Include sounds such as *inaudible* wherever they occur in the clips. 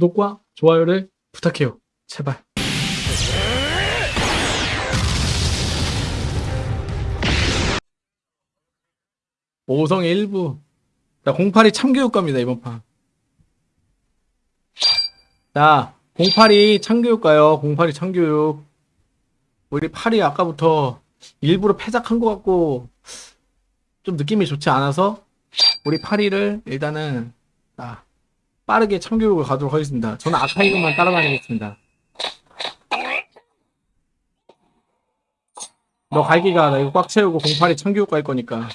구독과 좋아요를 부탁해요. 제발. 오성의 일부. 자, 08이 참교육 갑니다, 이번 판. 자, 08이 참교육 가요. 08이 참교육. 우리 8이 아까부터 일부러 패작한 것 같고, 좀 느낌이 좋지 않아서, 우리 8이를 일단은, 자, 빠르게 참교육을 가도록 하겠습니다. 저는 아카이브만 따라다니겠습니다. 너 갈기가 나 이거 꽉 채우고 08이 참교육 갈 거니까.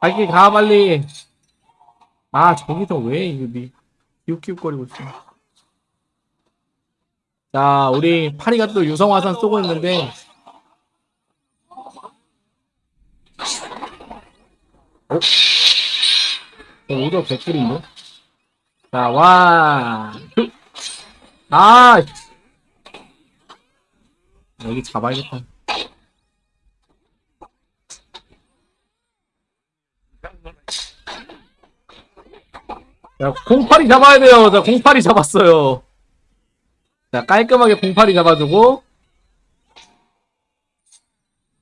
갈기 가 빨리. 아 저기서 왜 이거 니 기웃기웃거리고 있어. 자 우리 파리가 또 유성화산 쏘고 있는데 어? 어, 오더 백불인데? 자, 와, 투. 아! 여기 잡아야겠다. 자, 08이 잡아야 돼요. 자, 08이 잡았어요. 자, 깔끔하게 08이 잡아주고,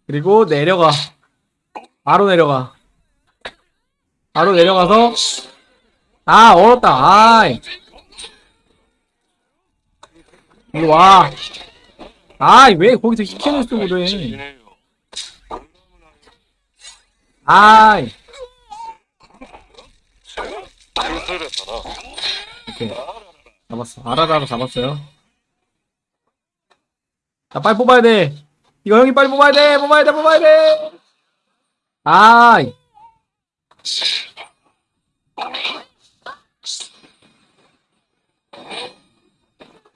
그리고 내려가. 바로 내려가. 바로 내려가서, 아, 얼었다. 아이. 이리 와. 아이, 왜 거기서 히켄을 쓰고 그래. 아이. 오케이. 잡았어. 아라라로 잡았어요. 자, 빨리 뽑아야 돼. 이거 형이 빨리 뽑아야 돼. 뽑아야 돼. 뽑아야 돼. 아이.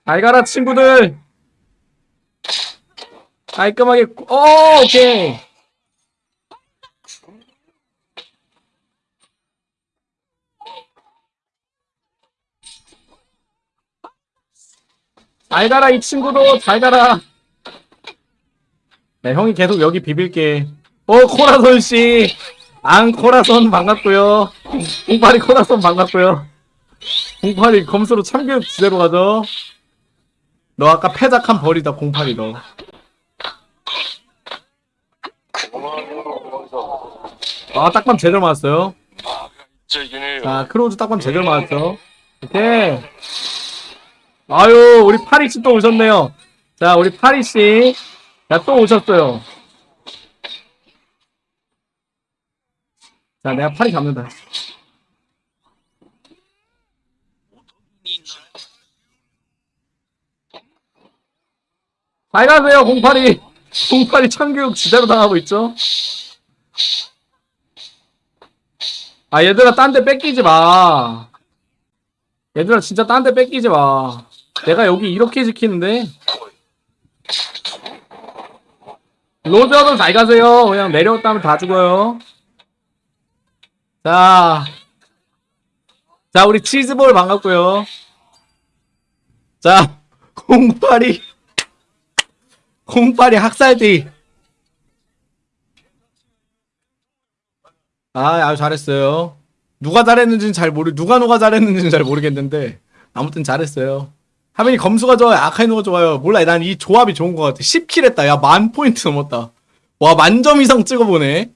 잘 가라, 친구들. 깔끔하게, 오, 오케이. 잘 가라 이 친구도 잘 가라 네 형이 계속 여기 비빌게 어 코라손 씨 안 코라손 반갑고요 공팔이 코라손 반갑고요 공팔이 검수로 참교육 지대로 가죠 너 아까 패작한 벌이다 공팔이 너 아, 딱밤 제대로 맞았어요. 자, 크로우즈 딱밤 제대로 맞았죠. 오케이. 아유, 우리 파리씨 또 오셨네요. 자, 우리 파리씨. 자, 또 오셨어요. 자, 내가 파리 잡는다. 잘 가세요, 08이. 08이 참교육 지대로 당하고 있죠? 아, 얘들아, 딴 데 뺏기지 마. 얘들아, 진짜 딴 데 뺏기지 마. 내가 여기 이렇게 지키는데. 로저도 잘 가세요. 그냥 내려왔다면 다 죽어요. 자. 자, 우리 치즈볼 반갑고요. 자, 08이. 08이 학살띠. 아, 아주 잘했어요. 누가 잘했는지는 잘 모르, 누가 누가 잘했는지는 잘 모르겠는데, 아무튼 잘했어요. 하민이 검수가 좋아요, 아카이노가 좋아요. 몰라, 난 이 조합이 좋은 것 같아. 10킬 했다. 야, 만 포인트 넘었다. 와, 만점 이상 찍어보네.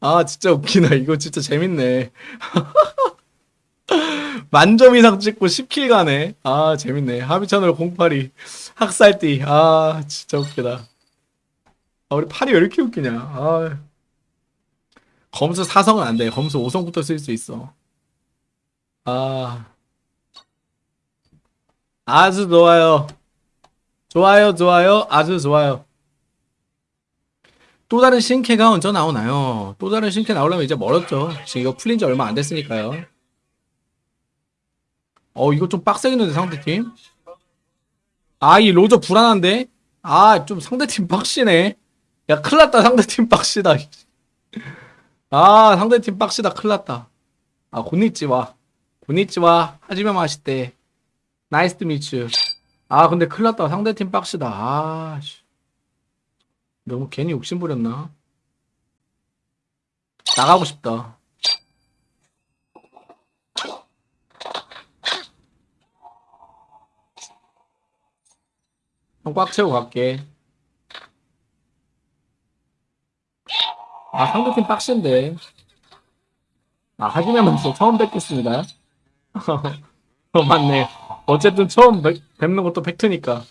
아, 진짜 웃기다. 이거 진짜 재밌네. *laughs* 만점 이상 찍고 10킬 가네. 아, 재밌네. 하비찬으로 08이. 학살띠. 아, 진짜 웃기다. 아, 우리 팔이 왜 이렇게 웃기냐. 아. 검수 4성은 안 돼. 검수 5성부터 쓸 수 있어. 아. 아주 좋아요. 좋아요, 좋아요. 아주 좋아요. 또 다른 신캐가 언제 나오나요? 또 다른 신캐 나오려면 이제 멀었죠. 지금 이거 풀린 지 얼마 안 됐으니까요. 어, 이거 좀 빡세겠는데, 상대팀? 아, 이 로저 불안한데? 아, 좀 상대팀 빡시네. 야, 큰일 났다, 상대팀 빡시다. *laughs* 아, 상대팀 빡시다, 큰일 났다. 아, こんにちは. こんにちは. はじめまして. Nice to meet you. 아, 근데 큰일 났다. 상대팀 빡시다. 아, 씨. 너무 괜히 욕심부렸나? 나가고 싶다. 꽉 채우고 갈게. 아, 상대팀 빡신데. 아, 하지만 먼저 처음 뵙겠습니다. *laughs* 어, 맞네. 어쨌든 처음 뵙, 는 것도 팩트니까.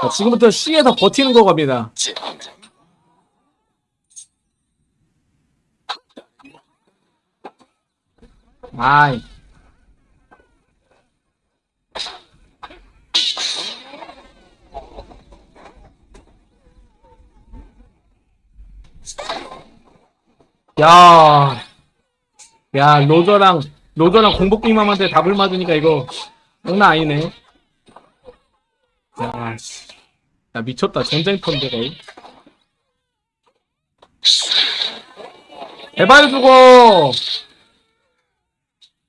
자, 지금부터 C에서 버티는 거 겁니다. 아이. 야. 야, 로저랑, 로저랑 공복빅맘한테 답을 맞으니까 이거, 장난 아니네. 야, 씨. 야, 미쳤다. 전쟁터인데, 거의. 제발 죽어!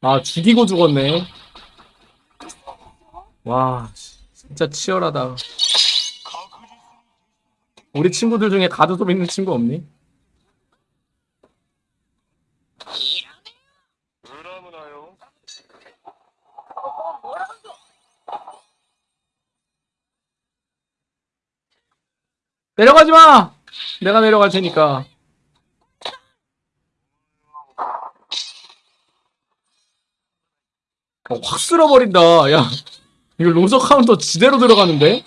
아, 죽이고 죽었네. 와, 씨, 진짜 치열하다. 우리 친구들 중에 가드톱 있는 친구 없니? 그러므나요. 내려가지 마! 내가 내려갈 테니까. 어, 확 쓸어버린다. 야, 이거 로저 카운터 지대로 들어가는데?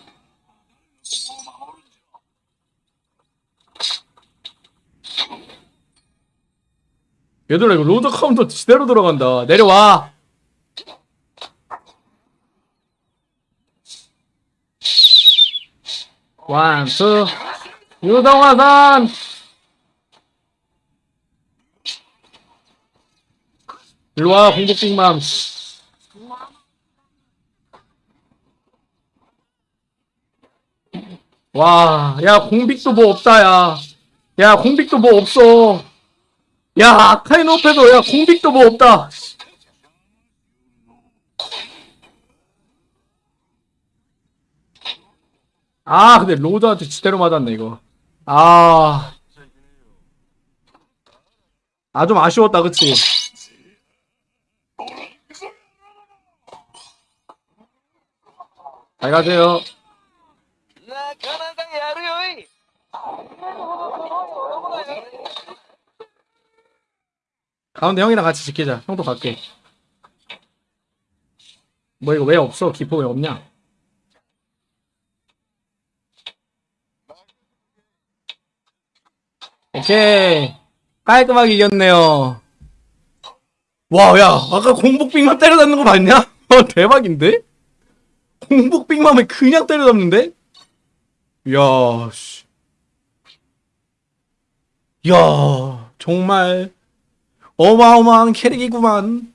얘들아, 이거 로저 카운터 지대로 들어간다. 내려와! One, two, 유동화산! 일로와, 공복빅맘. 와, 야, 공빅도 뭐 없다, 야. 야, 공빅도 뭐 없어. 야, 아카이노페도, 야, 공빅도 뭐 없다. 아 근데 로드한테 지대로 맞았네 이거 아 아, 좀 아쉬웠다, 그치? 잘 가세요. 가운데 형이랑 같이 지키자. 형도 갈게. 뭐 이거 왜 없어? 기포 왜 없냐? 오케이. 깔끔하게 이겼네요. 와, 야, 아까 공복빅만 때려잡는 거 봤냐? 어, 대박인데? 공복빅맘을 그냥 때려잡는데? 이야, 씨. 이야, 정말 어마어마한 캐릭이구만.